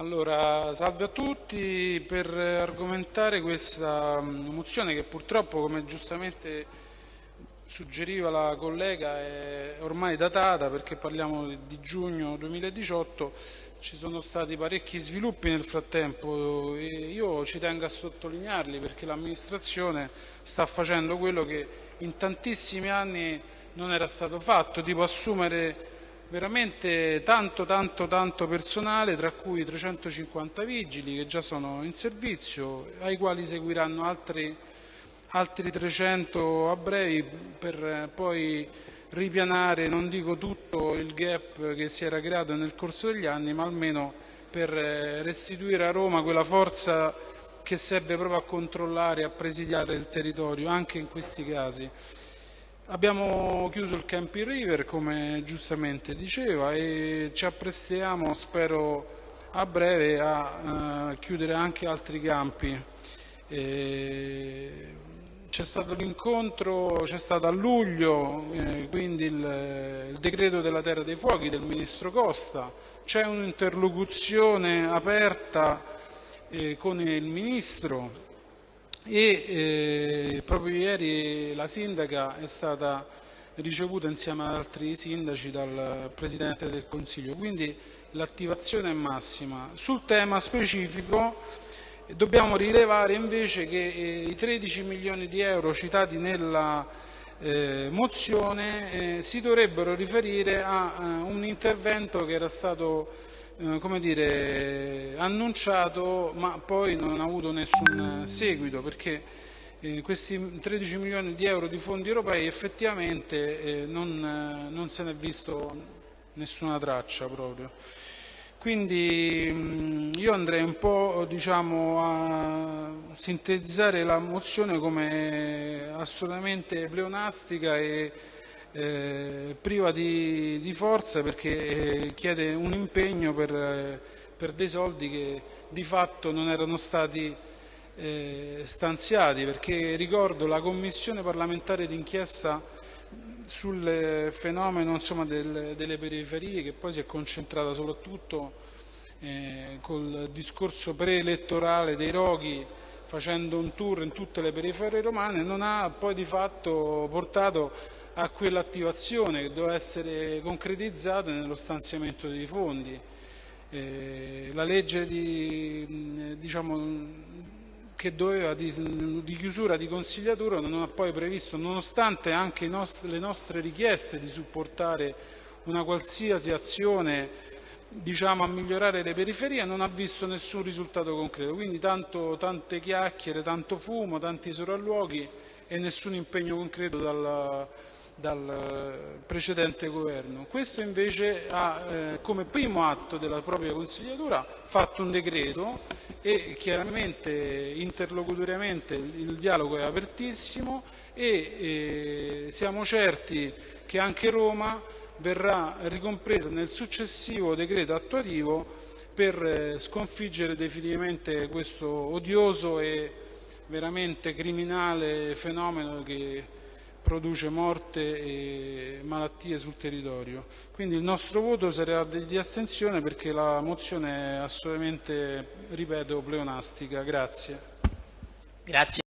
Allora, salve a tutti. Per argomentare questa mm, mozione che purtroppo, come giustamente suggeriva la collega, è ormai datata perché parliamo di giugno 2018, ci sono stati parecchi sviluppi nel frattempo e io ci tengo a sottolinearli perché l'amministrazione sta facendo quello che in tantissimi anni non era stato fatto, tipo assumere veramente tanto tanto tanto personale, tra cui 350 vigili che già sono in servizio, ai quali seguiranno altri, altri 300 a brevi per poi ripianare, non dico tutto il gap che si era creato nel corso degli anni, ma almeno per restituire a Roma quella forza che serve proprio a controllare e a presidiare il territorio, anche in questi casi. Abbiamo chiuso il Campi River, come giustamente diceva, e ci apprestiamo, spero a breve, a uh, chiudere anche altri campi. C'è stato l'incontro, c'è stato a luglio, eh, quindi il, il, decreto della Terra dei Fuochi del Ministro Costa, c'è un'interlocuzione aperta eh, con il Ministro e eh, proprio ieri la sindaca è stata ricevuta insieme ad altri sindaci dal Presidente del Consiglio, quindi l'attivazione è massima. Sul tema specifico dobbiamo rilevare invece che eh, i 13 milioni di euro citati nella eh, mozione eh, si dovrebbero riferire a eh, un intervento che era stato come dire, annunciato ma poi non ha avuto nessun seguito perché eh, questi 13 milioni di euro di fondi europei effettivamente eh, non, eh, non, se ne è visto nessuna traccia proprio. Quindi mh, io andrei un po' diciamo, a sintetizzare la mozione come assolutamente pleonastica e eh, priva di, di, forza perché eh, chiede un impegno per, eh, per, dei soldi che di fatto non erano stati eh, stanziati perché ricordo la commissione parlamentare d'inchiesta sul fenomeno insomma, del, delle periferie che poi si è concentrata soprattutto eh, col discorso preelettorale dei roghi facendo un tour in tutte le periferie romane non ha poi di fatto portato a quell'attivazione che doveva essere concretizzata nello stanziamento dei fondi. Eh, la legge di, diciamo, che doveva di, di, chiusura di consigliatura non ha poi previsto, nonostante anche nostri, le nostre richieste di supportare una qualsiasi azione diciamo, a migliorare le periferie, non ha visto nessun risultato concreto. Quindi tanto, tante chiacchiere, tanto fumo, tanti sopralluoghi e nessun impegno concreto dalla, dal precedente governo. Questo invece ha eh, come primo atto della propria consigliatura fatto un decreto e chiaramente interlocutoriamente il dialogo è apertissimo e eh, siamo certi che anche Roma verrà ricompresa nel successivo decreto attuativo per eh, sconfiggere definitivamente questo odioso e veramente criminale fenomeno che produce morte e malattie sul territorio. Quindi il nostro voto sarà di astensione perché la mozione è assolutamente, ripeto, pleonastica. Grazie. Grazie.